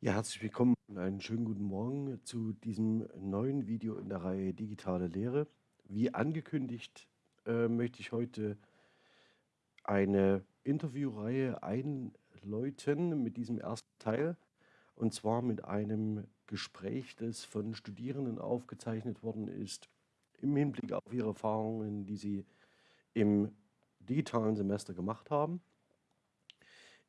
Ja, herzlich willkommen und einen schönen guten Morgen zu diesem neuen Video in der Reihe Digitale Lehre. Wie angekündigt äh, möchte ich heute eine Interviewreihe einläuten mit diesem ersten Teil und zwar mit einem Gespräch, das von Studierenden aufgezeichnet worden ist im Hinblick auf ihre Erfahrungen, die sie im digitalen Semester gemacht haben.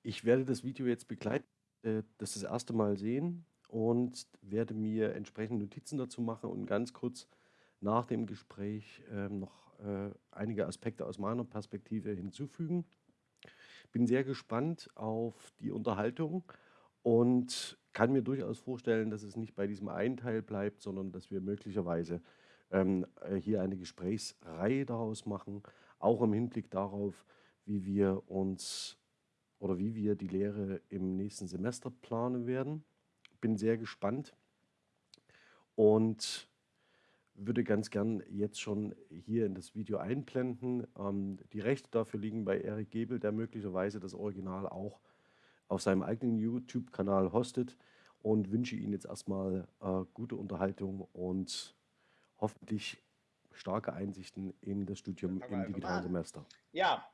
Ich werde das Video jetzt begleiten äh, das das erste Mal sehen und werde mir entsprechende Notizen dazu machen und ganz kurz nach dem Gespräch äh, noch äh, einige Aspekte aus meiner Perspektive hinzufügen. Bin sehr gespannt auf die Unterhaltung und kann mir durchaus vorstellen, dass es nicht bei diesem einen Teil bleibt, sondern dass wir möglicherweise ähm, äh, hier eine Gesprächsreihe daraus machen, auch im Hinblick darauf, wie wir uns oder wie wir die Lehre im nächsten Semester planen werden. Bin sehr gespannt und würde ganz gern jetzt schon hier in das Video einblenden. Ähm, die Rechte dafür liegen bei Erik Gebel, der möglicherweise das Original auch auf seinem eigenen YouTube-Kanal hostet und wünsche Ihnen jetzt erstmal äh, gute Unterhaltung und hoffentlich starke Einsichten in das Studium im digitalen Semester. Ja,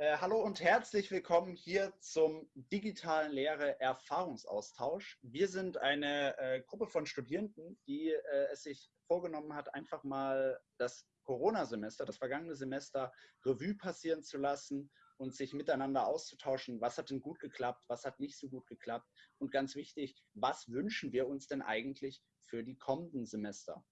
äh, hallo und herzlich willkommen hier zum digitalen Lehre Erfahrungsaustausch. Wir sind eine äh, Gruppe von Studierenden, die äh, es sich vorgenommen hat, einfach mal das Corona-Semester, das vergangene Semester Revue passieren zu lassen und sich miteinander auszutauschen, was hat denn gut geklappt, was hat nicht so gut geklappt und ganz wichtig, was wünschen wir uns denn eigentlich für die kommenden Semester.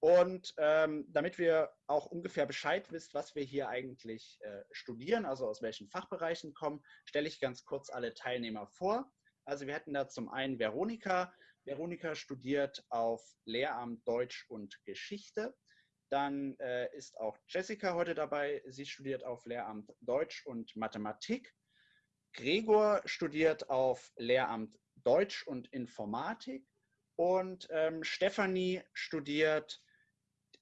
Und ähm, damit wir auch ungefähr Bescheid wisst, was wir hier eigentlich äh, studieren, also aus welchen Fachbereichen kommen, stelle ich ganz kurz alle Teilnehmer vor. Also wir hätten da zum einen Veronika. Veronika studiert auf Lehramt Deutsch und Geschichte. Dann äh, ist auch Jessica heute dabei. Sie studiert auf Lehramt Deutsch und Mathematik. Gregor studiert auf Lehramt Deutsch und Informatik. Und ähm, Stefanie studiert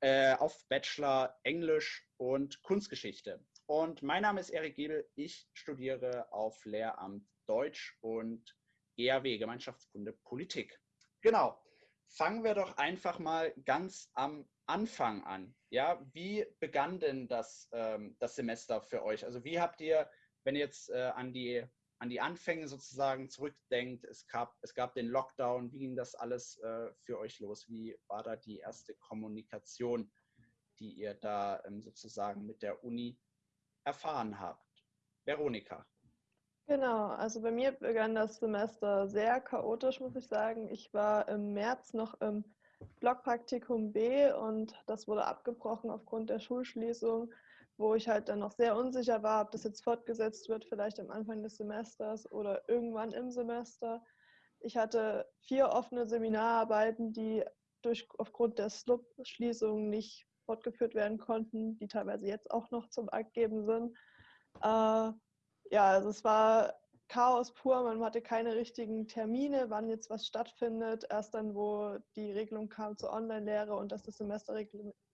äh, auf Bachelor Englisch und Kunstgeschichte. Und mein Name ist Erik Gebel. Ich studiere auf Lehramt Deutsch und GAW, Gemeinschaftskunde Politik. Genau. Fangen wir doch einfach mal ganz am Anfang an. Ja, wie begann denn das, ähm, das Semester für euch? Also wie habt ihr, wenn ihr jetzt äh, an die an die Anfänge sozusagen zurückdenkt, es gab, es gab den Lockdown, wie ging das alles äh, für euch los? Wie war da die erste Kommunikation, die ihr da ähm, sozusagen mit der Uni erfahren habt? Veronika. Genau, also bei mir begann das Semester sehr chaotisch, muss ich sagen. Ich war im März noch im Blockpraktikum B und das wurde abgebrochen aufgrund der Schulschließung wo ich halt dann noch sehr unsicher war, ob das jetzt fortgesetzt wird, vielleicht am Anfang des Semesters oder irgendwann im Semester. Ich hatte vier offene Seminararbeiten, die durch, aufgrund der SLUB-Schließung nicht fortgeführt werden konnten, die teilweise jetzt auch noch zum Abgeben sind. Äh, ja, also es war Chaos pur, man hatte keine richtigen Termine, wann jetzt was stattfindet. Erst dann, wo die Regelung kam zur Online-Lehre und dass das Semester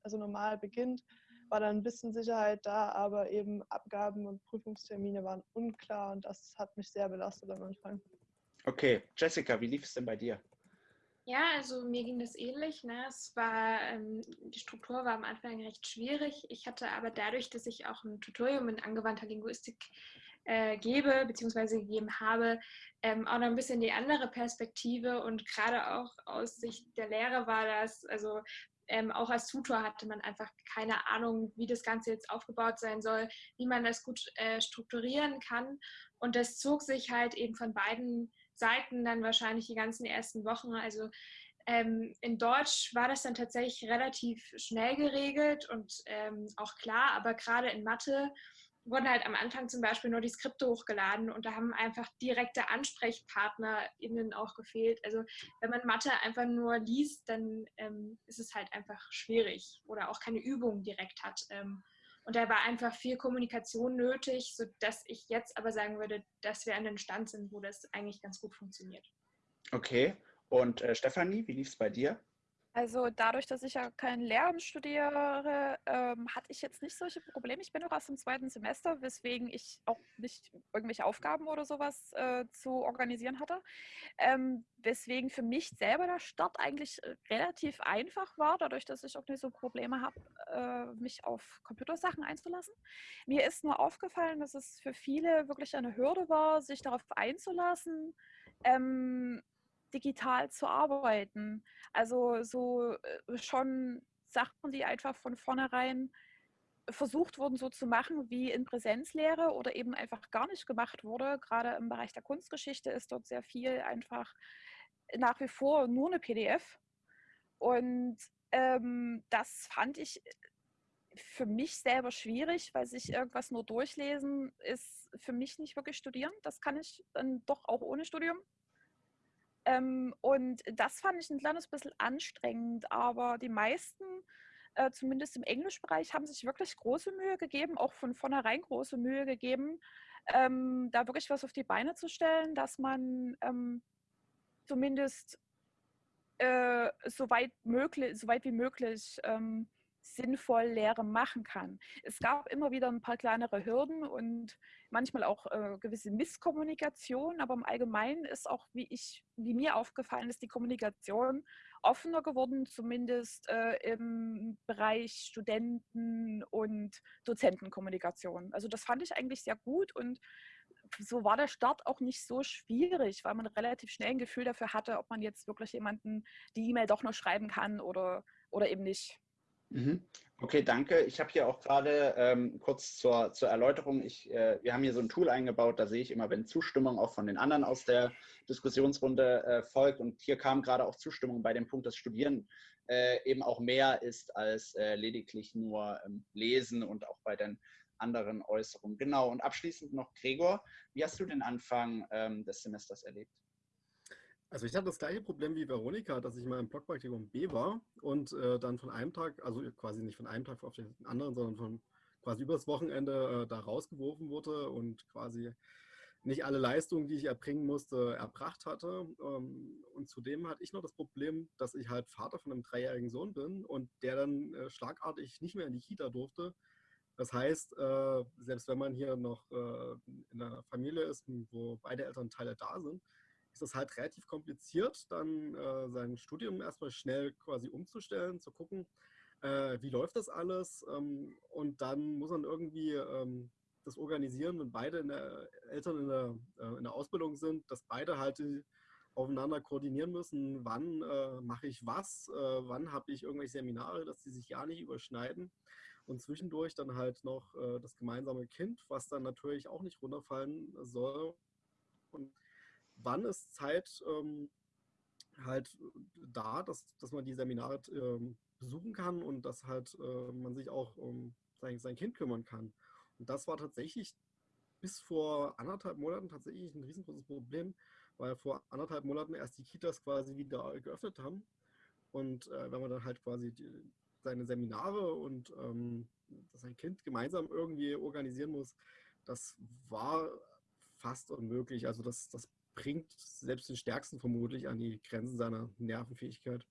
also normal beginnt, war dann ein bisschen Sicherheit da, aber eben Abgaben und Prüfungstermine waren unklar und das hat mich sehr belastet am Anfang. Okay, Jessica, wie lief es denn bei dir? Ja, also mir ging das ähnlich. Ne? Es war, ähm, die Struktur war am Anfang recht schwierig. Ich hatte aber dadurch, dass ich auch ein Tutorium in angewandter Linguistik äh, gebe, beziehungsweise gegeben habe, ähm, auch noch ein bisschen die andere Perspektive und gerade auch aus Sicht der Lehre war das, also ähm, auch als Tutor hatte man einfach keine Ahnung, wie das Ganze jetzt aufgebaut sein soll, wie man das gut äh, strukturieren kann. Und das zog sich halt eben von beiden Seiten dann wahrscheinlich die ganzen ersten Wochen. Also ähm, in Deutsch war das dann tatsächlich relativ schnell geregelt und ähm, auch klar, aber gerade in Mathe wurden halt am Anfang zum Beispiel nur die Skripte hochgeladen und da haben einfach direkte AnsprechpartnerInnen auch gefehlt. Also wenn man Mathe einfach nur liest, dann ähm, ist es halt einfach schwierig oder auch keine Übung direkt hat. Ähm, und da war einfach viel Kommunikation nötig, sodass ich jetzt aber sagen würde, dass wir an den Stand sind, wo das eigentlich ganz gut funktioniert. Okay. Und äh, Stefanie, wie lief es bei dir? Also dadurch, dass ich ja kein Lehramt studiere, ähm, hatte ich jetzt nicht solche Probleme. Ich bin noch erst im zweiten Semester, weswegen ich auch nicht irgendwelche Aufgaben oder sowas äh, zu organisieren hatte. Ähm, weswegen für mich selber der Start eigentlich äh, relativ einfach war, dadurch, dass ich auch nicht so Probleme habe, äh, mich auf Computersachen einzulassen. Mir ist nur aufgefallen, dass es für viele wirklich eine Hürde war, sich darauf einzulassen. Ähm, digital zu arbeiten. Also so äh, schon Sachen, die einfach von vornherein versucht wurden, so zu machen wie in Präsenzlehre oder eben einfach gar nicht gemacht wurde. Gerade im Bereich der Kunstgeschichte ist dort sehr viel einfach nach wie vor nur eine PDF. Und ähm, das fand ich für mich selber schwierig, weil sich irgendwas nur durchlesen ist für mich nicht wirklich studieren. Das kann ich dann doch auch ohne Studium. Ähm, und das fand ich ein kleines bisschen anstrengend, aber die meisten, äh, zumindest im Englischbereich, haben sich wirklich große Mühe gegeben, auch von vornherein große Mühe gegeben, ähm, da wirklich was auf die Beine zu stellen, dass man ähm, zumindest äh, so, weit möglich, so weit wie möglich ähm, sinnvoll Lehre machen kann. Es gab immer wieder ein paar kleinere Hürden und manchmal auch äh, gewisse Misskommunikation, aber im Allgemeinen ist auch, wie ich, wie mir aufgefallen ist, die Kommunikation offener geworden, zumindest äh, im Bereich Studenten- und Dozentenkommunikation. Also das fand ich eigentlich sehr gut und so war der Start auch nicht so schwierig, weil man relativ schnell ein Gefühl dafür hatte, ob man jetzt wirklich jemanden die E-Mail doch noch schreiben kann oder, oder eben nicht. Mhm. Okay, danke. Ich habe hier auch gerade ähm, kurz zur, zur Erläuterung, ich, äh, wir haben hier so ein Tool eingebaut, da sehe ich immer, wenn Zustimmung auch von den anderen aus der Diskussionsrunde äh, folgt. Und hier kam gerade auch Zustimmung bei dem Punkt, dass Studieren äh, eben auch mehr ist als äh, lediglich nur ähm, Lesen und auch bei den anderen Äußerungen. Genau, und abschließend noch Gregor, wie hast du den Anfang ähm, des Semesters erlebt? Also ich hatte das gleiche Problem wie Veronika, dass ich mal im Blockpraktikum B war und äh, dann von einem Tag, also quasi nicht von einem Tag auf den anderen, sondern von quasi übers Wochenende äh, da rausgeworfen wurde und quasi nicht alle Leistungen, die ich erbringen musste, erbracht hatte. Ähm, und zudem hatte ich noch das Problem, dass ich halt Vater von einem dreijährigen Sohn bin und der dann äh, schlagartig nicht mehr in die Kita durfte. Das heißt, äh, selbst wenn man hier noch äh, in einer Familie ist, wo beide Elternteile da sind, ist es halt relativ kompliziert, dann äh, sein Studium erstmal schnell quasi umzustellen, zu gucken, äh, wie läuft das alles ähm, und dann muss man irgendwie ähm, das organisieren, wenn beide in der, Eltern in der, äh, in der Ausbildung sind, dass beide halt aufeinander koordinieren müssen, wann äh, mache ich was, äh, wann habe ich irgendwelche Seminare, dass die sich ja nicht überschneiden und zwischendurch dann halt noch äh, das gemeinsame Kind, was dann natürlich auch nicht runterfallen soll. Und wann ist Zeit ähm, halt da, dass, dass man die Seminare ähm, besuchen kann und dass halt äh, man sich auch um sein, sein Kind kümmern kann. Und das war tatsächlich bis vor anderthalb Monaten tatsächlich ein riesengroßes Problem, weil vor anderthalb Monaten erst die Kitas quasi wieder geöffnet haben. Und äh, wenn man dann halt quasi die, seine Seminare und ähm, sein Kind gemeinsam irgendwie organisieren muss, das war fast unmöglich. Also das, das bringt selbst den Stärksten vermutlich an die Grenzen seiner Nervenfähigkeit.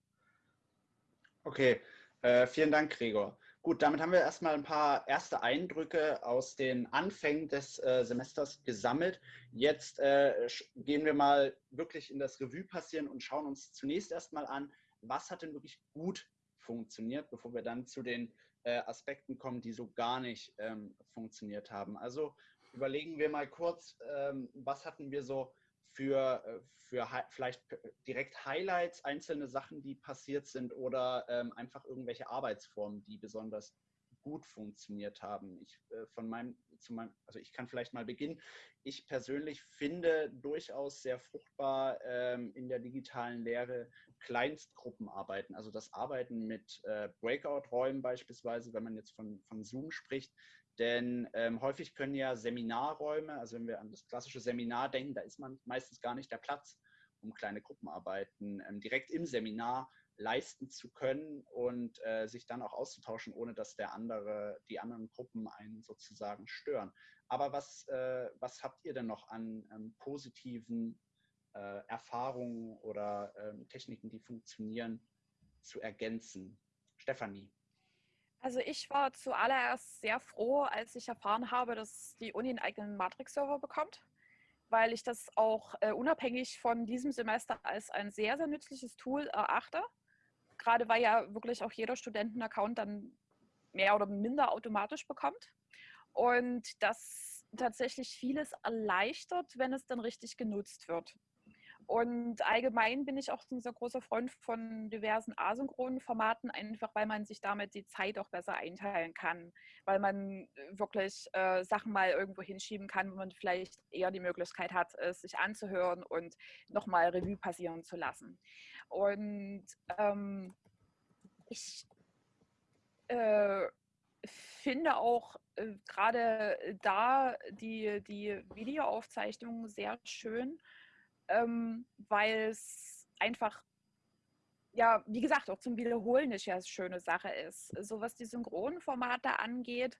Okay, äh, vielen Dank, Gregor. Gut, damit haben wir erstmal ein paar erste Eindrücke aus den Anfängen des äh, Semesters gesammelt. Jetzt äh, gehen wir mal wirklich in das Revue passieren und schauen uns zunächst erstmal an, was hat denn wirklich gut funktioniert, bevor wir dann zu den äh, Aspekten kommen, die so gar nicht ähm, funktioniert haben. Also überlegen wir mal kurz, ähm, was hatten wir so für, äh, für vielleicht direkt Highlights, einzelne Sachen, die passiert sind oder ähm, einfach irgendwelche Arbeitsformen, die besonders gut funktioniert haben. Ich äh, von meinem, zu meinem, also ich kann vielleicht mal beginnen. Ich persönlich finde durchaus sehr fruchtbar ähm, in der digitalen Lehre Kleinstgruppenarbeiten, also das Arbeiten mit äh, Breakout-Räumen beispielsweise, wenn man jetzt von, von Zoom spricht, denn ähm, häufig können ja Seminarräume, also wenn wir an das klassische Seminar denken, da ist man meistens gar nicht der Platz, um kleine Gruppenarbeiten ähm, direkt im Seminar leisten zu können und äh, sich dann auch auszutauschen, ohne dass der andere, die anderen Gruppen einen sozusagen stören. Aber was, äh, was habt ihr denn noch an ähm, positiven äh, Erfahrungen oder ähm, Techniken, die funktionieren zu ergänzen? Stefanie. Also ich war zuallererst sehr froh, als ich erfahren habe, dass die Uni einen eigenen Matrix-Server bekommt, weil ich das auch äh, unabhängig von diesem Semester als ein sehr, sehr nützliches Tool erachte. Gerade weil ja wirklich auch jeder Student einen Account dann mehr oder minder automatisch bekommt. Und das tatsächlich vieles erleichtert, wenn es dann richtig genutzt wird. Und allgemein bin ich auch ein sehr großer Freund von diversen asynchronen Formaten, einfach weil man sich damit die Zeit auch besser einteilen kann, weil man äh, wirklich äh, Sachen mal irgendwo hinschieben kann, wo man vielleicht eher die Möglichkeit hat, es sich anzuhören und nochmal Revue passieren zu lassen. Und ähm, ich äh, finde auch äh, gerade da die, die Videoaufzeichnung sehr schön ähm, weil es einfach, ja, wie gesagt, auch zum Wiederholen eine sehr schöne Sache ist. So was die Synchronformate angeht,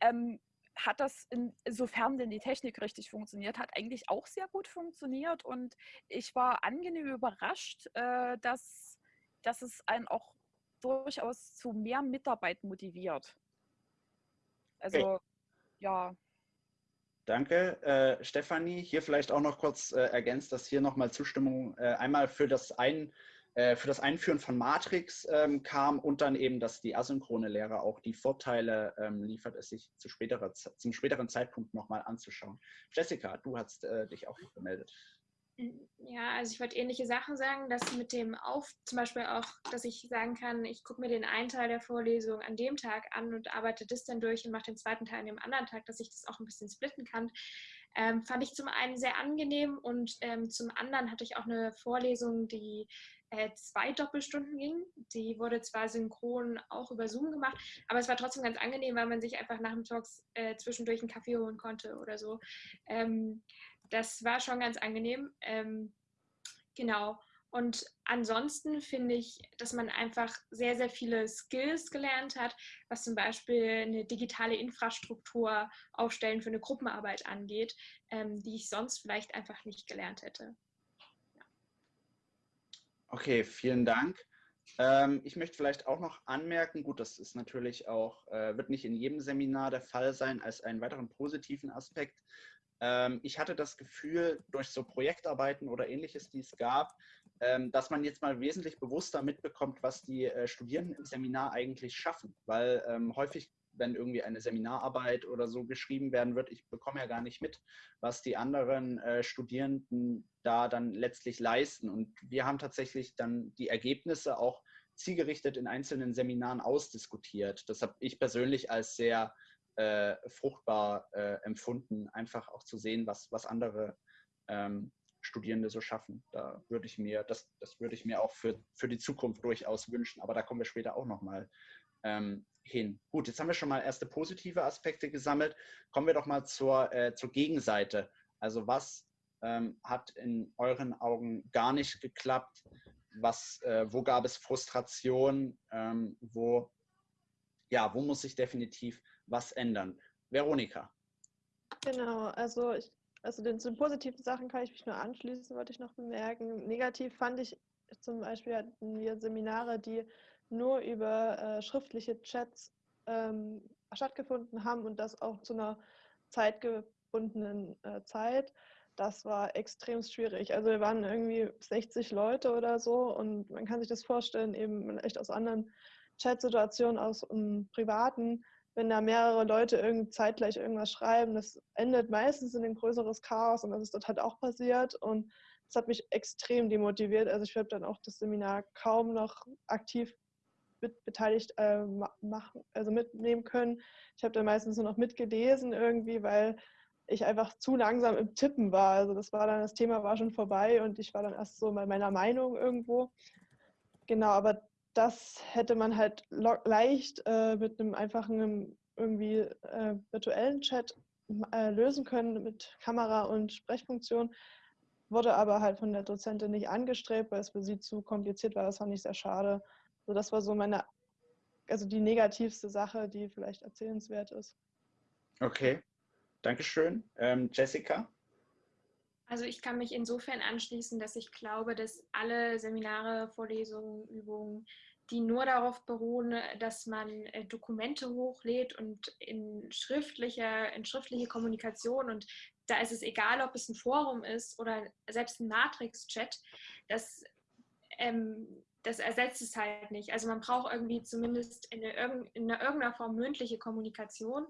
ähm, hat das, insofern denn die Technik richtig funktioniert hat, eigentlich auch sehr gut funktioniert. Und ich war angenehm überrascht, äh, dass, dass es einen auch durchaus zu mehr Mitarbeit motiviert. Also, okay. ja. Danke, äh, Stefanie. Hier vielleicht auch noch kurz äh, ergänzt, dass hier nochmal Zustimmung äh, einmal für das, Ein, äh, für das Einführen von Matrix ähm, kam und dann eben, dass die asynchrone Lehre auch die Vorteile ähm, liefert, es sich zu späterer, zum späteren Zeitpunkt nochmal anzuschauen. Jessica, du hast äh, dich auch noch gemeldet. Ja, also ich wollte ähnliche Sachen sagen, dass mit dem Auf, zum Beispiel auch, dass ich sagen kann, ich gucke mir den einen Teil der Vorlesung an dem Tag an und arbeite das dann durch und mache den zweiten Teil an dem anderen Tag, dass ich das auch ein bisschen splitten kann. Ähm, fand ich zum einen sehr angenehm und ähm, zum anderen hatte ich auch eine Vorlesung, die äh, zwei Doppelstunden ging. Die wurde zwar synchron auch über Zoom gemacht, aber es war trotzdem ganz angenehm, weil man sich einfach nach dem Talks äh, zwischendurch einen Kaffee holen konnte oder so. Ähm, das war schon ganz angenehm. Ähm, genau. Und ansonsten finde ich, dass man einfach sehr, sehr viele Skills gelernt hat, was zum Beispiel eine digitale Infrastruktur aufstellen für eine Gruppenarbeit angeht, ähm, die ich sonst vielleicht einfach nicht gelernt hätte. Ja. Okay, vielen Dank. Ähm, ich möchte vielleicht auch noch anmerken, gut, das ist natürlich auch, äh, wird nicht in jedem Seminar der Fall sein, als einen weiteren positiven Aspekt, ich hatte das Gefühl, durch so Projektarbeiten oder ähnliches, die es gab, ähm, dass man jetzt mal wesentlich bewusster mitbekommt, was die äh, Studierenden im Seminar eigentlich schaffen. Weil ähm, häufig, wenn irgendwie eine Seminararbeit oder so geschrieben werden wird, ich bekomme ja gar nicht mit, was die anderen äh, Studierenden da dann letztlich leisten. Und wir haben tatsächlich dann die Ergebnisse auch zielgerichtet in einzelnen Seminaren ausdiskutiert. Das habe ich persönlich als sehr äh, fruchtbar äh, empfunden, einfach auch zu sehen, was, was andere ähm, Studierende so schaffen. Da würde ich mir, das, das würde ich mir auch für, für die Zukunft durchaus wünschen, aber da kommen wir später auch nochmal ähm, hin. Gut, jetzt haben wir schon mal erste positive Aspekte gesammelt. Kommen wir doch mal zur, äh, zur Gegenseite. Also was ähm, hat in euren Augen gar nicht geklappt? Was, äh, wo gab es Frustration? Ähm, wo, ja, wo muss sich definitiv was ändern. Veronika. Genau, also ich, also den, den positiven Sachen kann ich mich nur anschließen, wollte ich noch bemerken. Negativ fand ich zum Beispiel hatten wir Seminare, die nur über äh, schriftliche Chats ähm, stattgefunden haben und das auch zu einer zeitgebundenen äh, Zeit. Das war extrem schwierig. Also wir waren irgendwie 60 Leute oder so und man kann sich das vorstellen, eben echt aus anderen Chatsituationen, aus um, privaten, wenn da mehrere Leute irgendwie zeitgleich irgendwas schreiben, das endet meistens in ein größeres Chaos und das ist dort halt auch passiert und das hat mich extrem demotiviert. Also ich habe dann auch das Seminar kaum noch aktiv mit beteiligt äh, machen, also mitnehmen können. Ich habe dann meistens nur noch mitgelesen irgendwie, weil ich einfach zu langsam im Tippen war. Also das war dann, das Thema war schon vorbei und ich war dann erst so bei meiner Meinung irgendwo. Genau, aber das hätte man halt leicht äh, mit einem einfachen irgendwie äh, virtuellen Chat äh, lösen können mit Kamera und Sprechfunktion. Wurde aber halt von der Dozentin nicht angestrebt, weil es für sie zu kompliziert war. Das fand ich sehr schade. So, das war so meine, also die negativste Sache, die vielleicht erzählenswert ist. Okay, Dankeschön. Ähm, Jessica? Also ich kann mich insofern anschließen, dass ich glaube, dass alle Seminare, Vorlesungen, Übungen die nur darauf beruhen, dass man äh, Dokumente hochlädt und in schriftliche, in schriftliche Kommunikation und da ist es egal, ob es ein Forum ist oder selbst ein Matrix-Chat, das, ähm, das ersetzt es halt nicht. Also man braucht irgendwie zumindest in irgendeiner Form mündliche Kommunikation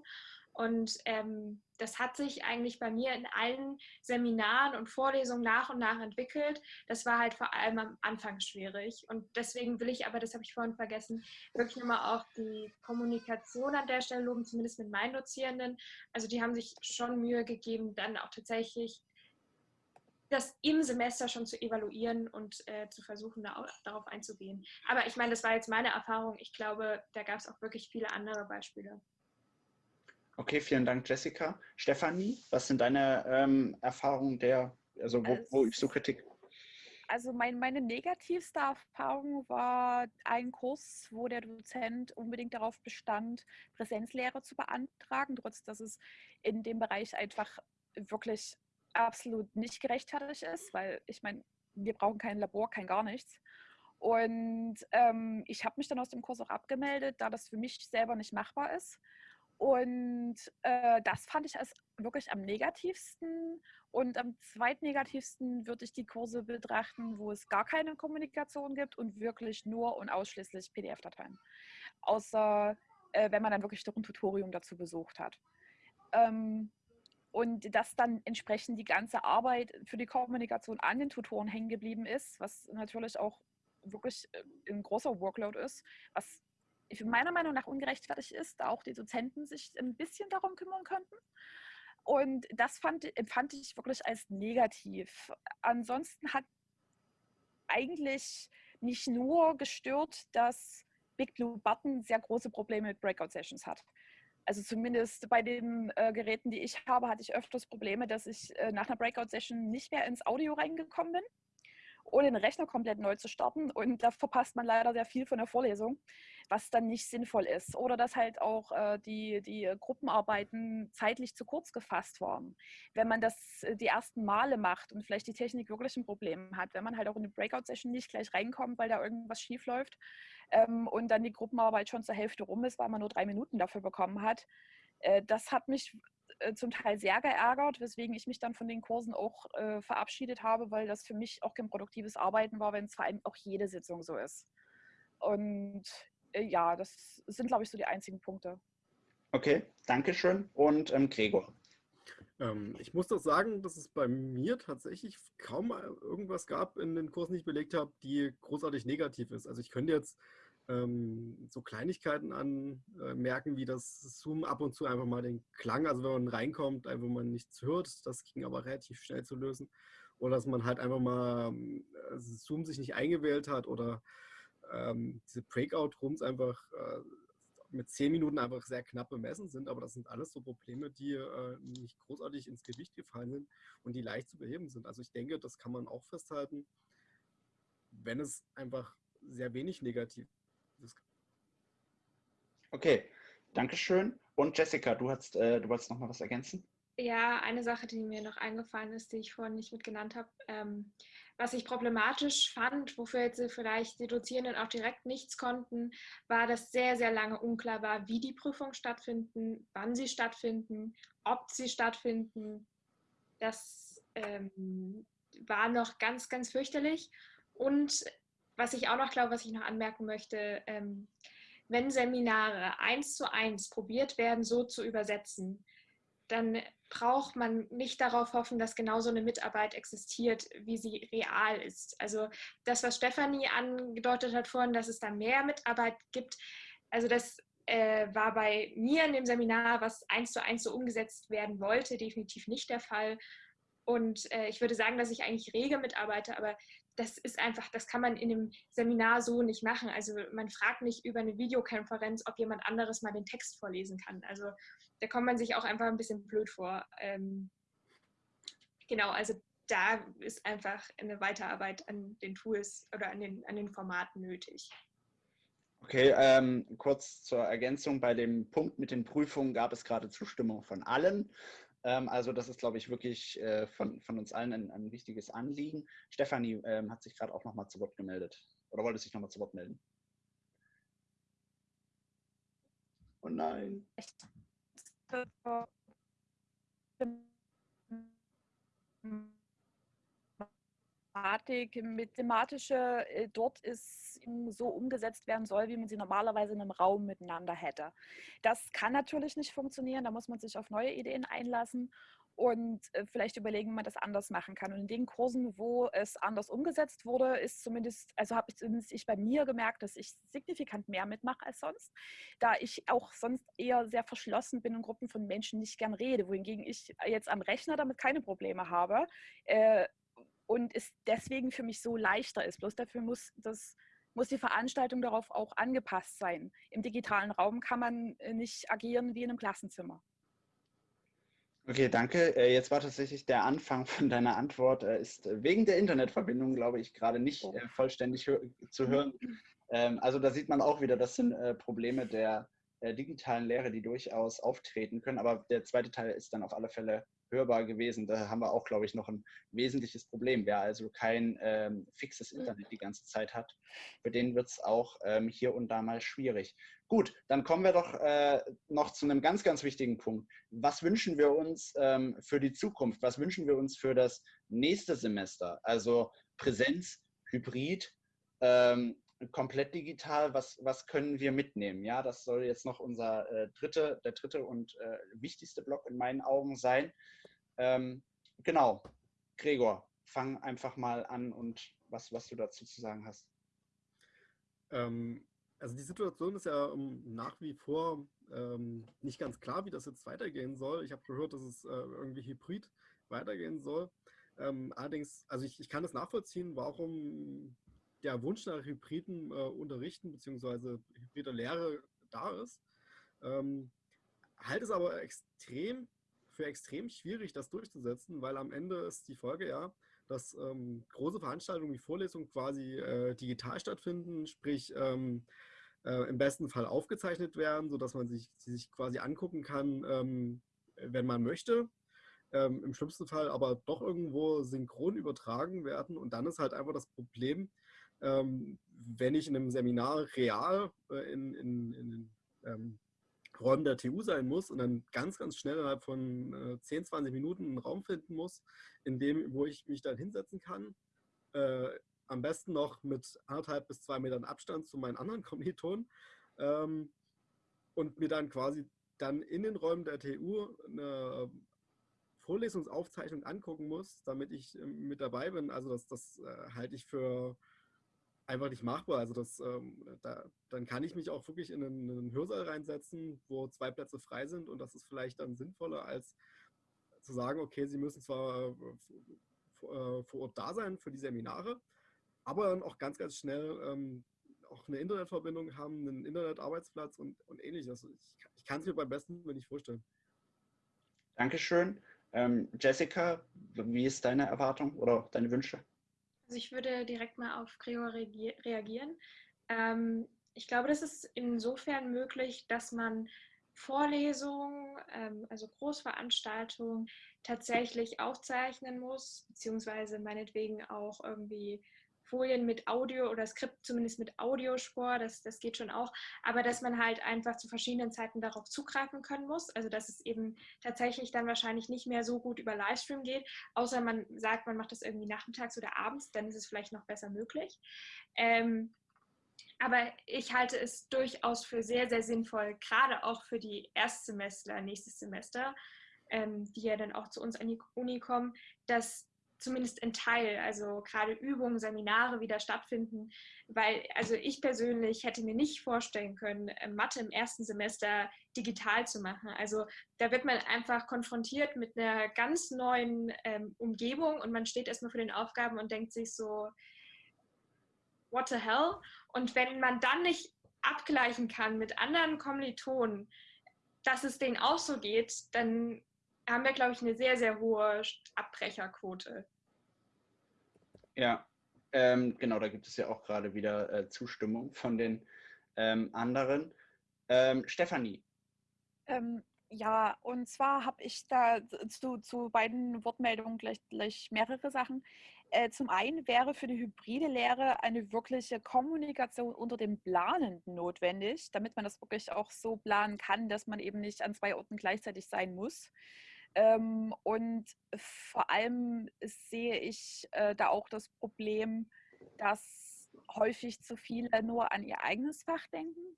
und ähm, das hat sich eigentlich bei mir in allen Seminaren und Vorlesungen nach und nach entwickelt. Das war halt vor allem am Anfang schwierig. Und deswegen will ich aber, das habe ich vorhin vergessen, wirklich nochmal auch die Kommunikation an der Stelle loben, zumindest mit meinen Dozierenden. Also die haben sich schon Mühe gegeben, dann auch tatsächlich das im Semester schon zu evaluieren und äh, zu versuchen, da darauf einzugehen. Aber ich meine, das war jetzt meine Erfahrung. Ich glaube, da gab es auch wirklich viele andere Beispiele. Okay, vielen Dank, Jessica. Stefanie, was sind deine ähm, Erfahrungen der, also wo, wo übst du Kritik? Also mein, meine negativste Erfahrung war ein Kurs, wo der Dozent unbedingt darauf bestand, Präsenzlehre zu beantragen, trotz dass es in dem Bereich einfach wirklich absolut nicht gerechtfertigt ist, weil ich meine, wir brauchen kein Labor, kein gar nichts. Und ähm, ich habe mich dann aus dem Kurs auch abgemeldet, da das für mich selber nicht machbar ist. Und äh, das fand ich als wirklich am negativsten. Und am zweitnegativsten würde ich die Kurse betrachten, wo es gar keine Kommunikation gibt und wirklich nur und ausschließlich PDF-Dateien. Außer äh, wenn man dann wirklich doch ein Tutorium dazu besucht hat. Ähm, und dass dann entsprechend die ganze Arbeit für die Kommunikation an den Tutoren hängen geblieben ist, was natürlich auch wirklich äh, ein großer Workload ist, was meiner Meinung nach ungerechtfertigt ist, da auch die Dozenten sich ein bisschen darum kümmern könnten. Und das fand, empfand ich wirklich als negativ. Ansonsten hat eigentlich nicht nur gestört, dass Big Blue Button sehr große Probleme mit Breakout-Sessions hat. Also zumindest bei den äh, Geräten, die ich habe, hatte ich öfters Probleme, dass ich äh, nach einer Breakout-Session nicht mehr ins Audio reingekommen bin, ohne den Rechner komplett neu zu starten. Und da verpasst man leider sehr viel von der Vorlesung was dann nicht sinnvoll ist. Oder dass halt auch äh, die, die Gruppenarbeiten zeitlich zu kurz gefasst waren. Wenn man das äh, die ersten Male macht und vielleicht die Technik wirklich ein Problem hat, wenn man halt auch in die Breakout-Session nicht gleich reinkommt, weil da irgendwas schief läuft ähm, und dann die Gruppenarbeit schon zur Hälfte rum ist, weil man nur drei Minuten dafür bekommen hat. Äh, das hat mich äh, zum Teil sehr geärgert, weswegen ich mich dann von den Kursen auch äh, verabschiedet habe, weil das für mich auch kein produktives Arbeiten war, wenn es vor allem auch jede Sitzung so ist. Und äh, ja, das sind, glaube ich, so die einzigen Punkte. Okay, danke schön. Und ähm, Gregor. Ähm, ich muss doch sagen, dass es bei mir tatsächlich kaum irgendwas gab in den Kursen, die ich belegt habe, die großartig negativ ist. Also ich könnte jetzt ähm, so Kleinigkeiten anmerken, äh, wie das Zoom ab und zu einfach mal den Klang, also wenn man reinkommt, einfach mal nichts hört, das ging aber relativ schnell zu lösen. Oder dass man halt einfach mal äh, Zoom sich nicht eingewählt hat oder ähm, diese Breakout-Rooms einfach äh, mit zehn Minuten einfach sehr knapp bemessen sind, aber das sind alles so Probleme, die äh, nicht großartig ins Gewicht gefallen sind und die leicht zu beheben sind. Also ich denke, das kann man auch festhalten, wenn es einfach sehr wenig negativ ist. Okay, Dankeschön. Und Jessica, du, hast, äh, du wolltest noch mal was ergänzen? Ja, eine Sache, die mir noch eingefallen ist, die ich vorhin nicht mit genannt habe. Ähm, was ich problematisch fand, wofür jetzt vielleicht die Dozierenden auch direkt nichts konnten, war, dass sehr, sehr lange unklar war, wie die Prüfungen stattfinden, wann sie stattfinden, ob sie stattfinden. Das ähm, war noch ganz, ganz fürchterlich. Und was ich auch noch glaube, was ich noch anmerken möchte, ähm, wenn Seminare eins zu eins probiert werden, so zu übersetzen, dann braucht man nicht darauf hoffen, dass genau so eine Mitarbeit existiert, wie sie real ist. Also das, was Stefanie angedeutet hat vorhin, dass es da mehr Mitarbeit gibt, also das äh, war bei mir in dem Seminar, was eins zu eins so umgesetzt werden wollte, definitiv nicht der Fall. Und äh, ich würde sagen, dass ich eigentlich rege mitarbeite, aber das ist einfach, das kann man in einem Seminar so nicht machen. Also man fragt nicht über eine Videokonferenz, ob jemand anderes mal den Text vorlesen kann. Also da kommt man sich auch einfach ein bisschen blöd vor. Ähm, genau, also da ist einfach eine Weiterarbeit an den Tools oder an den, an den Formaten nötig. Okay, ähm, kurz zur Ergänzung. Bei dem Punkt mit den Prüfungen gab es gerade Zustimmung von allen. Ähm, also das ist, glaube ich, wirklich äh, von, von uns allen ein, ein wichtiges Anliegen. Stefanie ähm, hat sich gerade auch nochmal zu Wort gemeldet. Oder wollte sich nochmal zu Wort melden? Oh nein. Mathematik, mathematische äh, dort ist so umgesetzt werden soll, wie man sie normalerweise in einem Raum miteinander hätte. Das kann natürlich nicht funktionieren, da muss man sich auf neue Ideen einlassen und äh, vielleicht überlegen, wie man das anders machen kann. Und in den Kursen, wo es anders umgesetzt wurde, ist zumindest, also habe ich zumindest ich bei mir gemerkt, dass ich signifikant mehr mitmache als sonst, da ich auch sonst eher sehr verschlossen bin und Gruppen von Menschen nicht gern rede, wohingegen ich jetzt am Rechner damit keine Probleme habe. Äh, und es deswegen für mich so leichter ist. Bloß dafür muss das muss die Veranstaltung darauf auch angepasst sein. Im digitalen Raum kann man äh, nicht agieren wie in einem Klassenzimmer. Okay, danke. Äh, jetzt war tatsächlich der Anfang von deiner Antwort, äh, ist wegen der Internetverbindung, glaube ich, gerade nicht Oh. vollständig zu hören. Ähm, Also da sieht man auch wieder, das sind Probleme der digitalen Lehre, die durchaus auftreten können. Aber der zweite Teil ist dann auf alle Fälle hörbar gewesen. Da haben wir auch, glaube ich, noch ein wesentliches Problem. Wer also kein ähm, fixes Internet die ganze Zeit hat, für den wird es auch ähm, hier und da mal schwierig. Gut, dann kommen wir doch äh, noch zu einem ganz, ganz wichtigen Punkt. Was wünschen wir uns ähm, für die Zukunft? Was wünschen wir uns für das nächste Semester? Also Präsenz, Hybrid, ähm, komplett digital, was, was können wir mitnehmen? Ja, das soll jetzt noch unser äh, dritte, der dritte und äh, wichtigste Block in meinen Augen sein. Ähm, genau, Gregor, fang einfach mal an und was, was du dazu zu sagen hast. Ähm, also die Situation ist ja um, nach wie vor ähm, nicht ganz klar, wie das jetzt weitergehen soll. Ich habe gehört, dass es äh, irgendwie hybrid weitergehen soll. Ähm, allerdings, also ich, ich kann das nachvollziehen, warum der Wunsch nach hybriden äh, Unterrichten bzw. hybrider Lehre da ist. Ähm, halte es aber extrem für extrem schwierig, das durchzusetzen, weil am Ende ist die Folge ja, dass ähm, große Veranstaltungen wie Vorlesungen quasi äh, digital stattfinden, sprich ähm, äh, im besten Fall aufgezeichnet werden, sodass man sich, sie sich quasi angucken kann, ähm, wenn man möchte. Ähm, Im schlimmsten Fall aber doch irgendwo synchron übertragen werden. Und dann ist halt einfach das Problem, wenn ich in einem Seminar real äh, in, in, in ähm, Räumen der TU sein muss und dann ganz, ganz schnell innerhalb von äh, 10, 20 Minuten einen Raum finden muss, in dem, wo ich mich dann hinsetzen kann. Äh, am besten noch mit anderthalb bis zwei Metern Abstand zu meinen anderen Kommilitonen ähm, und mir dann quasi dann in den Räumen der TU eine Vorlesungsaufzeichnung angucken muss, damit ich äh, mit dabei bin. Also das, das äh, halte ich für einfach nicht machbar. Also das, ähm, da, dann kann ich mich auch wirklich in einen, in einen, Hörsaal reinsetzen, wo zwei Plätze frei sind und das ist vielleicht dann sinnvoller, als zu sagen, okay, Sie müssen zwar äh, vor Ort da sein für die Seminare, aber dann auch ganz, ganz schnell ähm, auch eine Internetverbindung haben, einen Internetarbeitsplatz und, und ähnliches. Ich, ich kann es mir beim besten nicht vorstellen. Dankeschön. Ähm, Jessica, wie ist deine Erwartung oder deine Wünsche? Also ich würde direkt mal auf Gregor reagieren. Ähm, ich glaube, das ist insofern möglich, dass man Vorlesungen, ähm, also Großveranstaltungen tatsächlich aufzeichnen muss, beziehungsweise meinetwegen auch irgendwie Folien mit Audio oder Skript zumindest mit Audiospur, das, das geht schon auch, aber dass man halt einfach zu verschiedenen Zeiten darauf zugreifen können muss, also dass es eben tatsächlich dann wahrscheinlich nicht mehr so gut über Livestream geht, außer man sagt, man macht das irgendwie nachmittags oder abends, dann ist es vielleicht noch besser möglich. Ähm, aber ich halte es durchaus für sehr, sehr sinnvoll, gerade auch für die Erstsemester, nächstes Semester, ähm, die ja dann auch zu uns an die Uni kommen, dass zumindest in Teil, also gerade Übungen, Seminare wieder stattfinden, weil also ich persönlich hätte mir nicht vorstellen können, äh, Mathe im ersten Semester digital zu machen. Also da wird man einfach konfrontiert mit einer ganz neuen ähm, Umgebung und man steht erstmal vor den Aufgaben und denkt sich so, what the hell? Und wenn man dann nicht abgleichen kann mit anderen Kommilitonen, dass es denen auch so geht, dann haben wir, glaube ich, eine sehr, sehr hohe Abbrecherquote. Ja, ähm, genau, da gibt es ja auch gerade wieder äh, Zustimmung von den ähm, anderen. Ähm, Stefanie. Ähm, Ja, und zwar habe ich da zu, zu beiden Wortmeldungen gleich, gleich mehrere Sachen. Äh, zum einen wäre für die hybride Lehre eine wirkliche Kommunikation unter den Planenden notwendig, damit man das wirklich auch so planen kann, dass man eben nicht an zwei Orten gleichzeitig sein muss. Ähm, und vor allem sehe ich äh, da auch das Problem, dass häufig zu viele nur an ihr eigenes Fach denken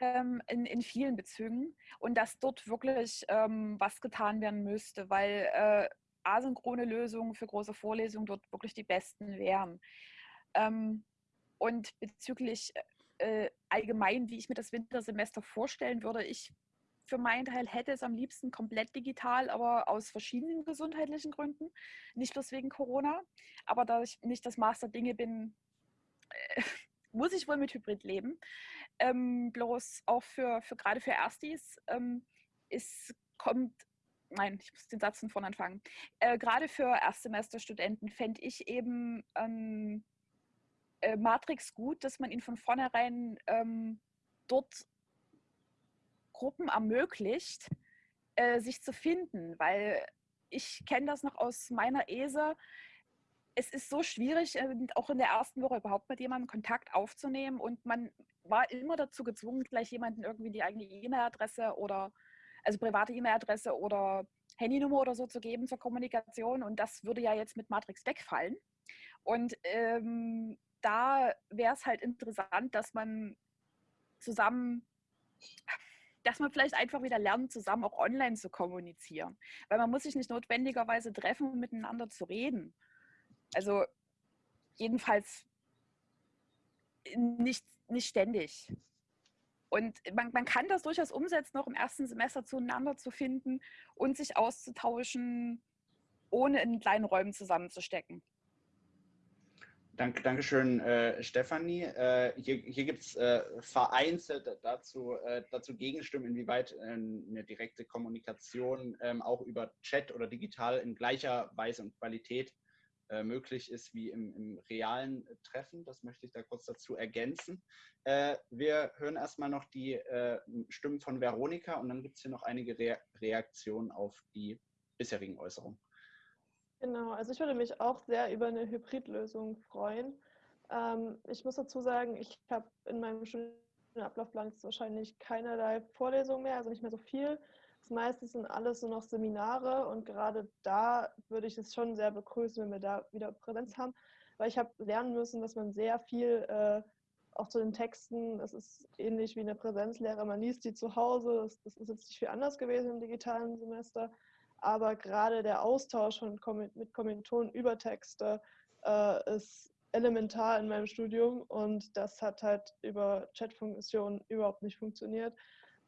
ähm, in, in vielen Bezügen und dass dort wirklich ähm, was getan werden müsste, weil äh, asynchrone Lösungen für große Vorlesungen dort wirklich die besten wären. Ähm, und bezüglich äh, allgemein, wie ich mir das Wintersemester vorstellen würde, ich für meinen Teil hätte es am liebsten komplett digital, aber aus verschiedenen gesundheitlichen Gründen. Nicht bloß wegen Corona. Aber da ich nicht das Master Dinge bin, äh, muss ich wohl mit Hybrid leben. Ähm, bloß auch für, für gerade für Erstis ähm, ist, kommt, nein, ich muss den Satz von vorne anfangen. Äh, gerade für Erstsemesterstudenten fände ich eben ähm, äh, Matrix gut, dass man ihn von vornherein ähm, dort Gruppen ermöglicht, äh, sich zu finden, weil ich kenne das noch aus meiner ESE es ist so schwierig, ähm, auch in der ersten Woche überhaupt mit jemandem Kontakt aufzunehmen und man war immer dazu gezwungen, gleich jemanden irgendwie die eigene E-Mail-Adresse oder also private E-Mail-Adresse oder Handynummer oder so zu geben zur Kommunikation und das würde ja jetzt mit Matrix wegfallen. Und ähm, da wäre es halt interessant, dass man zusammen, dass man vielleicht einfach wieder lernt, zusammen auch online zu kommunizieren. Weil man muss sich nicht notwendigerweise treffen, um miteinander zu reden. Also jedenfalls nicht, nicht ständig. Und man, man kann das durchaus umsetzen, noch im ersten Semester zueinander zu finden und sich auszutauschen, ohne in kleinen Räumen zusammenzustecken. Dank, Dankeschön, äh, Stefanie. Äh, hier hier gibt es äh, vereinzelt dazu, äh, dazu Gegenstimmen, inwieweit äh, eine direkte Kommunikation ähm, auch über Chat oder digital in gleicher Weise und Qualität äh, möglich ist wie im, im, realen Treffen. Das möchte ich da kurz dazu ergänzen. Äh, wir hören erstmal noch die Stimmen von Veronika und dann gibt es hier noch einige Re Reaktionen auf die bisherigen Äußerungen. Genau, also ich würde mich auch sehr über eine Hybridlösung freuen. Ähm, ich muss dazu sagen, ich habe in meinem Studienablaufplan wahrscheinlich keinerlei Vorlesungen mehr, also nicht mehr so viel. Das meiste sind alles so noch Seminare und gerade da würde ich es schon sehr begrüßen, wenn wir da wieder Präsenz haben, weil ich habe lernen müssen, dass man sehr viel äh, auch zu den Texten, das ist ähnlich wie eine Präsenzlehre, man liest die zu Hause, das, das ist jetzt nicht viel anders gewesen im digitalen Semester, aber gerade der Austausch von, mit Kommilitonen über Texte äh, ist elementar in meinem Studium und das hat halt über Chatfunktionen überhaupt nicht funktioniert.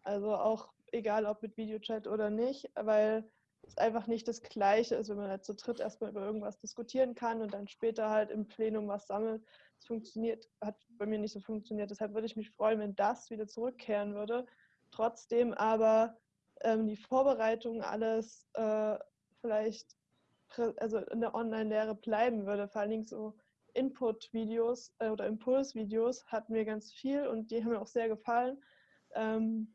Also auch egal ob mit Videochat oder nicht, weil es einfach nicht das Gleiche ist, wenn man halt zu dritt erstmal über irgendwas diskutieren kann und dann später halt im Plenum was sammelt. Es funktioniert, hat bei mir nicht so funktioniert. Deshalb würde ich mich freuen, wenn das wieder zurückkehren würde. Trotzdem aber ähm, die Vorbereitung alles äh, vielleicht also in der Online-Lehre bleiben würde. Vor allen Dingen so Input-Videos äh, oder Impuls-Videos hatten wir ganz viel und die haben mir auch sehr gefallen. Ähm,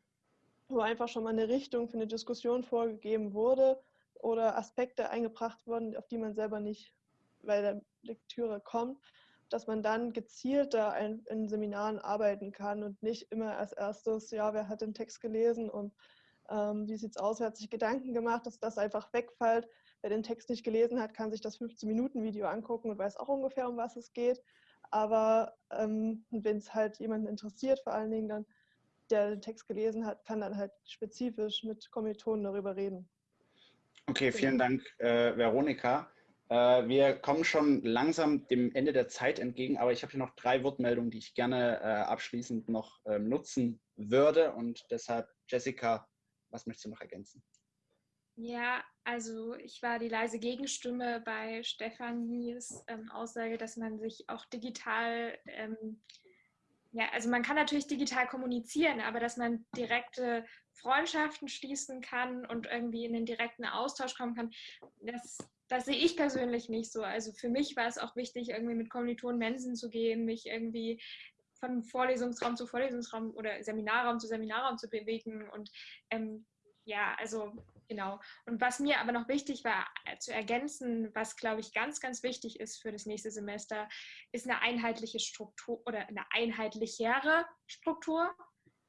wo einfach schon mal eine Richtung für eine Diskussion vorgegeben wurde oder Aspekte eingebracht wurden, auf die man selber nicht bei der Lektüre kommt, dass man dann gezielter in Seminaren arbeiten kann und nicht immer als erstes, ja, wer hat den Text gelesen und ähm, wie sieht es aus, wer hat sich Gedanken gemacht, dass das einfach wegfällt. Wer den Text nicht gelesen hat, kann sich das 15-Minuten-Video angucken und weiß auch ungefähr, um was es geht. Aber ähm, wenn es halt jemanden interessiert, vor allen Dingen, dann der den Text gelesen hat, kann dann halt spezifisch mit Kommilitonen darüber reden. Okay, vielen Dank, äh, Veronika. Äh, wir kommen schon langsam dem Ende der Zeit entgegen, aber ich habe hier noch drei Wortmeldungen, die ich gerne äh, abschließend noch ähm, nutzen würde. Und deshalb, Jessica, was möchtest du noch ergänzen? Ja, also ich war die leise Gegenstimme bei Stefanies ähm, Aussage, dass man sich auch digital ähm, ja, also man kann natürlich digital kommunizieren, aber dass man direkte Freundschaften schließen kann und irgendwie in den direkten Austausch kommen kann, das, das sehe ich persönlich nicht so. Also für mich war es auch wichtig, irgendwie mit Kommilitonen Mensen zu gehen, mich irgendwie von Vorlesungsraum zu Vorlesungsraum oder Seminarraum zu Seminarraum zu bewegen und ähm, ja, also genau. Und was mir aber noch wichtig war äh, zu ergänzen, was glaube ich ganz, ganz wichtig ist für das nächste Semester, ist eine einheitliche Struktur oder eine einheitlichere Struktur.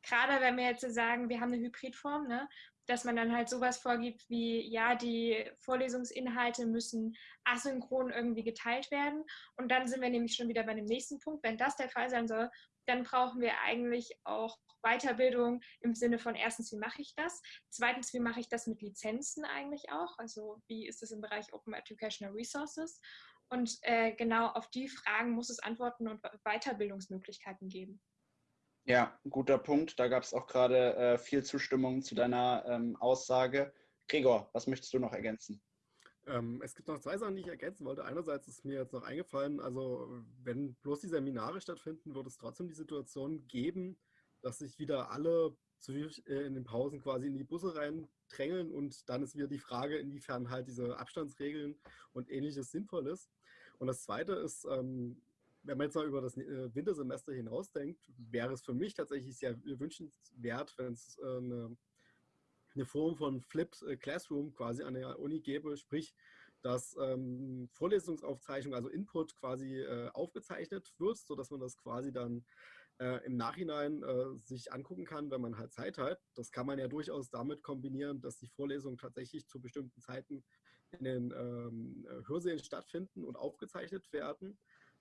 Gerade wenn wir jetzt sagen, wir haben eine Hybridform, ne, dass man dann halt sowas vorgibt wie, ja, die Vorlesungsinhalte müssen asynchron irgendwie geteilt werden. Und dann sind wir nämlich schon wieder bei dem nächsten Punkt. Wenn das der Fall sein soll, dann brauchen wir eigentlich auch Weiterbildung im Sinne von erstens, wie mache ich das? Zweitens, wie mache ich das mit Lizenzen eigentlich auch? Also wie ist es im Bereich Open Educational Resources? Und äh, genau auf die Fragen muss es Antworten und Weiterbildungsmöglichkeiten geben. Ja, guter Punkt. Da gab es auch gerade äh, viel Zustimmung zu deiner ähm, Aussage. Gregor, was möchtest du noch ergänzen? Ähm, es gibt noch zwei Sachen, die ich ergänzen wollte. Einerseits ist mir jetzt noch eingefallen, also wenn bloß die Seminare stattfinden, wird es trotzdem die Situation geben, dass sich wieder alle äh, in den Pausen quasi in die Busse reindrängeln und dann ist wieder die Frage, inwiefern halt diese Abstandsregeln und ähnliches sinnvoll ist. Und das Zweite ist, ähm, wenn man jetzt mal über das äh, Wintersemester hinausdenkt, wäre es für mich tatsächlich sehr wünschenswert, wenn es äh, eine, eine, Form von Flipped äh, Classroom quasi an der Uni gäbe, sprich, dass ähm, Vorlesungsaufzeichnung, also Input quasi äh, aufgezeichnet wird, sodass man das quasi dann äh, im Nachhinein äh, sich angucken kann, wenn man halt Zeit hat. Das kann man ja durchaus damit kombinieren, dass die Vorlesungen tatsächlich zu bestimmten Zeiten in den ähm, Hörsälen stattfinden und aufgezeichnet werden.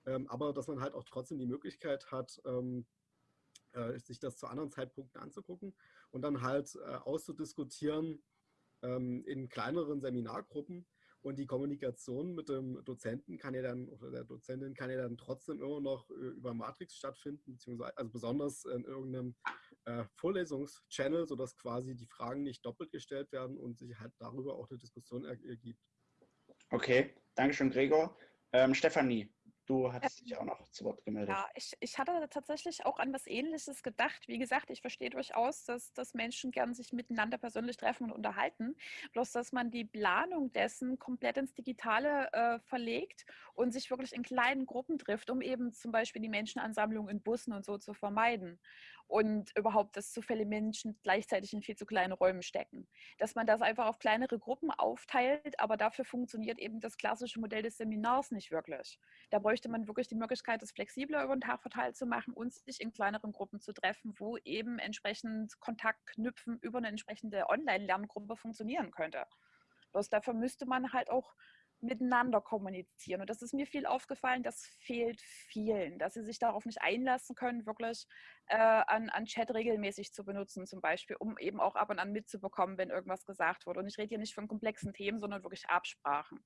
Ähm, aber dass man halt auch trotzdem die Möglichkeit hat, ähm, äh, sich das zu anderen Zeitpunkten anzugucken und dann halt äh, auszudiskutieren ähm, in kleineren Seminargruppen. Und die Kommunikation mit dem Dozenten kann ja dann, oder der Dozentin kann ja dann trotzdem immer noch äh, über Matrix stattfinden, beziehungsweise also besonders in irgendeinem äh, Vorlesungschannel, sodass quasi die Fragen nicht doppelt gestellt werden und sich halt darüber auch eine Diskussion ergibt. Okay, Dankeschön, Gregor. Ähm, Stefanie, Du hattest dich auch noch zu Wort gemeldet. Ja, ich, ich hatte tatsächlich auch an was Ähnliches gedacht. Wie gesagt, ich verstehe durchaus, dass, dass Menschen gern sich miteinander persönlich treffen und unterhalten. Bloß, dass man die Planung dessen komplett ins Digitale äh, verlegt und sich wirklich in kleinen Gruppen trifft, um eben zum Beispiel die Menschenansammlung in Bussen und so zu vermeiden und überhaupt, dass zu viele Menschen gleichzeitig in viel zu kleine Räume stecken. Dass man das einfach auf kleinere Gruppen aufteilt, aber dafür funktioniert eben das klassische Modell des Seminars nicht wirklich. Da bräuchte man wirklich die Möglichkeit, das flexibler über den Tag verteilt zu machen und sich in kleineren Gruppen zu treffen, wo eben entsprechend Kontakt knüpfen über eine entsprechende Online-Lerngruppe funktionieren könnte. Bloß dafür müsste man halt auch miteinander kommunizieren. Und das ist mir viel aufgefallen, das fehlt vielen, dass sie sich darauf nicht einlassen können, wirklich äh, an, an Chat regelmäßig zu benutzen, zum Beispiel, um eben auch ab und an mitzubekommen, wenn irgendwas gesagt wurde. Und ich rede hier nicht von komplexen Themen, sondern wirklich Absprachen.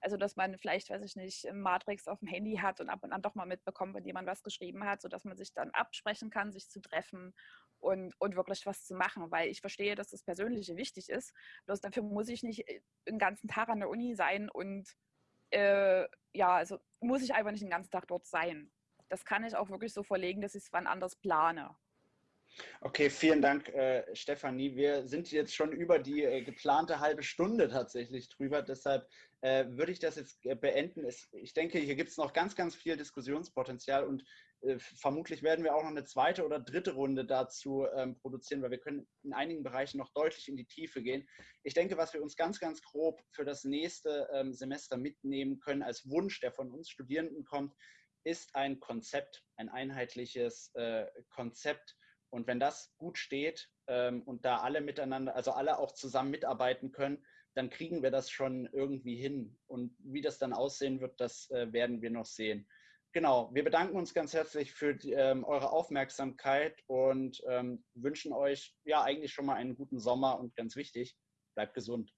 Also, dass man vielleicht, weiß ich nicht, Matrix auf dem Handy hat und ab und an doch mal mitbekommt, wenn jemand was geschrieben hat, sodass man sich dann absprechen kann, sich zu treffen und, und wirklich was zu machen. Weil ich verstehe, dass das Persönliche wichtig ist. Bloß dafür muss ich nicht äh, den ganzen Tag an der Uni sein und äh, ja, also muss ich einfach nicht den ganzen Tag dort sein. Das kann ich auch wirklich so verlegen, dass ich es wann anders plane. Okay, vielen Dank, äh, Stefanie. Wir sind jetzt schon über die äh, geplante halbe Stunde tatsächlich drüber. Deshalb äh, würde ich das jetzt äh, beenden. Es, ich denke, hier gibt es noch ganz, ganz viel Diskussionspotenzial und äh, vermutlich werden wir auch noch eine zweite oder dritte Runde dazu ähm, produzieren, weil wir können in einigen Bereichen noch deutlich in die Tiefe gehen. Ich denke, was wir uns ganz, ganz grob für das nächste ähm, Semester mitnehmen können als Wunsch, der von uns Studierenden kommt, ist ein Konzept, ein einheitliches äh, Konzept, und wenn das gut steht ähm, und da alle miteinander, also alle auch zusammen mitarbeiten können, dann kriegen wir das schon irgendwie hin. Und wie das dann aussehen wird, das äh, werden wir noch sehen. Genau, wir bedanken uns ganz herzlich für die, ähm, eure Aufmerksamkeit und ähm, wünschen euch ja eigentlich schon mal einen guten Sommer und ganz wichtig, bleibt gesund.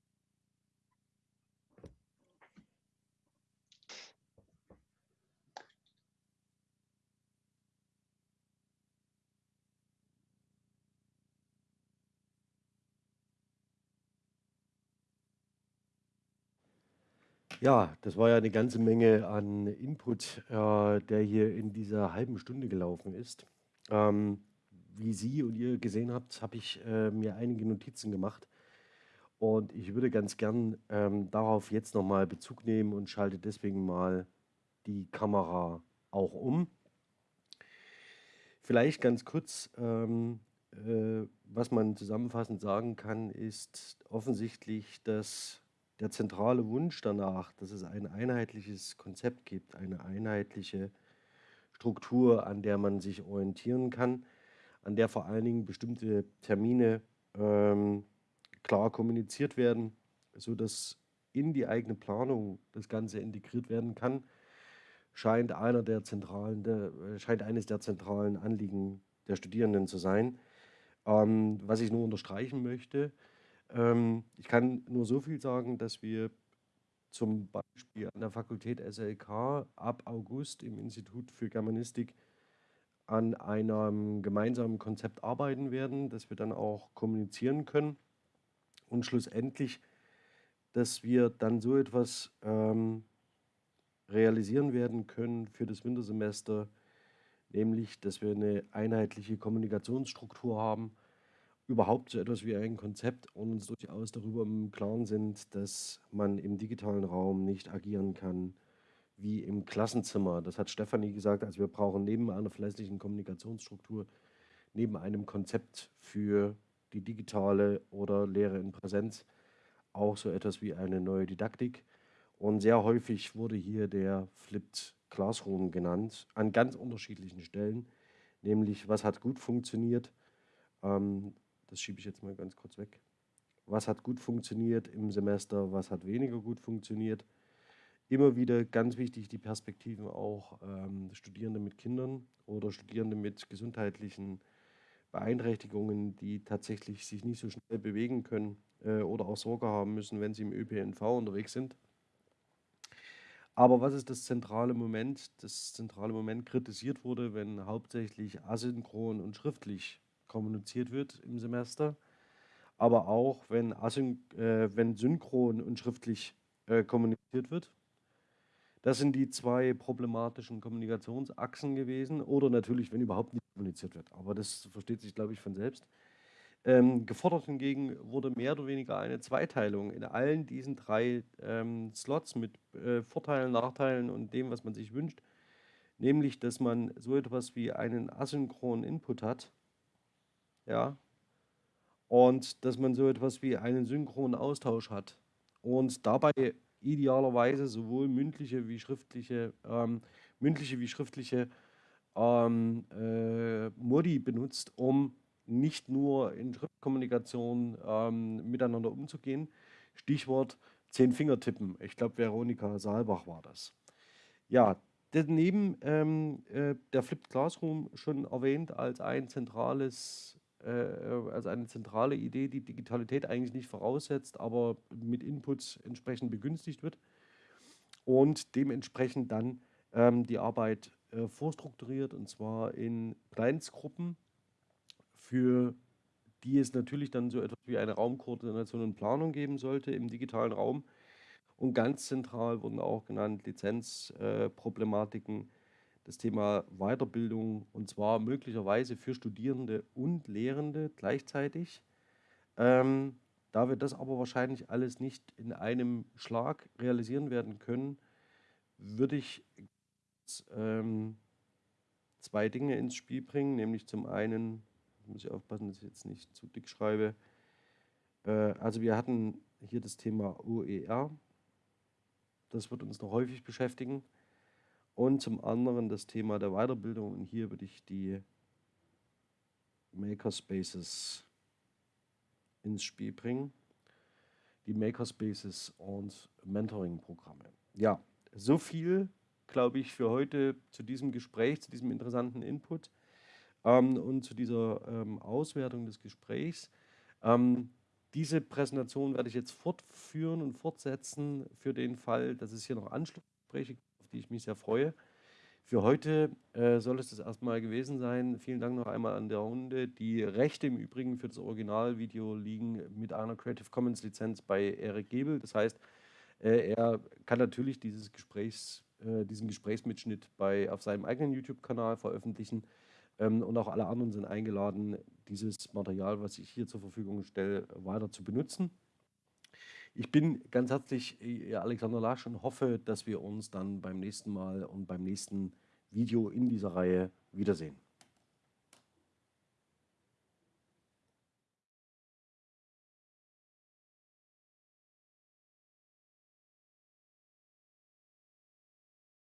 Ja, das war ja eine ganze Menge an Input, äh, der hier in dieser halben Stunde gelaufen ist. Ähm, wie Sie und ihr gesehen habt, habe ich äh, mir einige Notizen gemacht. Und ich würde ganz gern ähm, darauf jetzt nochmal Bezug nehmen und schalte deswegen mal die Kamera auch um. Vielleicht ganz kurz, ähm, äh, was man zusammenfassend sagen kann, ist offensichtlich, dass der zentrale Wunsch danach, dass es ein einheitliches Konzept gibt, eine einheitliche Struktur, an der man sich orientieren kann, an der vor allen Dingen bestimmte Termine ähm, klar kommuniziert werden, sodass in die eigene Planung das Ganze integriert werden kann, scheint einer der zentralen, der, äh, scheint eines der zentralen Anliegen der Studierenden zu sein. Ähm, was ich nur unterstreichen möchte, ich kann nur so viel sagen, dass wir zum Beispiel an der Fakultät SLK ab August im Institut für Germanistik an einem gemeinsamen Konzept arbeiten werden, das wir dann auch kommunizieren können. Und schlussendlich, dass wir dann so etwas ähm, realisieren werden können für das Wintersemester, nämlich, dass wir eine einheitliche Kommunikationsstruktur haben, überhaupt so etwas wie ein Konzept und uns durchaus darüber im Klaren sind, dass man im digitalen Raum nicht agieren kann wie im Klassenzimmer. Das hat Stefanie gesagt, also wir brauchen neben einer verlässlichen Kommunikationsstruktur, neben einem Konzept für die digitale oder Lehre in Präsenz auch so etwas wie eine neue Didaktik. Und sehr häufig wurde hier der Flipped Classroom genannt, an ganz unterschiedlichen Stellen, nämlich was hat gut funktioniert, ähm, das schiebe ich jetzt mal ganz kurz weg. Was hat gut funktioniert im Semester, was hat weniger gut funktioniert. Immer wieder ganz wichtig die Perspektiven auch ähm, Studierende mit Kindern oder Studierende mit gesundheitlichen Beeinträchtigungen, die tatsächlich sich nicht so schnell bewegen können äh, oder auch Sorge haben müssen, wenn sie im ÖPNV unterwegs sind. Aber was ist das zentrale Moment? Das zentrale Moment kritisiert wurde, wenn hauptsächlich asynchron und schriftlich kommuniziert wird im Semester, aber auch wenn, asyn äh, wenn synchron und schriftlich äh, kommuniziert wird. Das sind die zwei problematischen Kommunikationsachsen gewesen oder natürlich, wenn überhaupt nicht kommuniziert wird. Aber das versteht sich, glaube ich, von selbst. Ähm, gefordert hingegen wurde mehr oder weniger eine Zweiteilung in allen diesen drei ähm, Slots mit äh, Vorteilen, Nachteilen und dem, was man sich wünscht. Nämlich, dass man so etwas wie einen asynchronen Input hat, ja, und dass man so etwas wie einen synchronen Austausch hat und dabei idealerweise sowohl mündliche wie schriftliche, ähm, mündliche wie schriftliche ähm, äh, Modi benutzt, um nicht nur in Schriftkommunikation ähm, miteinander umzugehen. Stichwort Zehn-Finger-Tippen. Ich glaube, Veronika Saalbach war das. Ja, daneben ähm, äh, der Flipped Classroom schon erwähnt als ein zentrales also eine zentrale Idee, die Digitalität eigentlich nicht voraussetzt, aber mit Inputs entsprechend begünstigt wird und dementsprechend dann ähm, die Arbeit äh, vorstrukturiert und zwar in Kleinstgruppen, für die es natürlich dann so etwas wie eine Raumkoordination und Planung geben sollte im digitalen Raum. Und ganz zentral wurden auch genannt Lizenzproblematiken, äh, das Thema Weiterbildung und zwar möglicherweise für Studierende und Lehrende gleichzeitig. Ähm, da wir das aber wahrscheinlich alles nicht in einem Schlag realisieren werden können, würde ich ähm, zwei Dinge ins Spiel bringen, nämlich zum einen, muss ich aufpassen, dass ich jetzt nicht zu dick schreibe, äh, also wir hatten hier das Thema OER, das wird uns noch häufig beschäftigen. Und zum anderen das Thema der Weiterbildung. Und hier würde ich die Makerspaces ins Spiel bringen. Die Makerspaces und Mentoring-Programme. Ja, so viel, glaube ich, für heute zu diesem Gespräch, zu diesem interessanten Input ähm, und zu dieser ähm, Auswertung des Gesprächs. Ähm, diese Präsentation werde ich jetzt fortführen und fortsetzen für den Fall, dass es hier noch Anschlussgespräche gibt die ich mich sehr freue. Für heute äh, soll es das erstmal gewesen sein. Vielen Dank noch einmal an der Runde. Die Rechte im Übrigen für das Originalvideo liegen mit einer Creative Commons Lizenz bei Eric Gebel. Das heißt, äh, er kann natürlich dieses Gesprächs, äh, diesen Gesprächsmitschnitt bei, auf seinem eigenen YouTube-Kanal veröffentlichen. Ähm, und auch alle anderen sind eingeladen, dieses Material, was ich hier zur Verfügung stelle, weiter zu benutzen. Ich bin ganz herzlich äh, Alexander Lasch und hoffe, dass wir uns dann beim nächsten Mal und beim nächsten Video in dieser Reihe wiedersehen.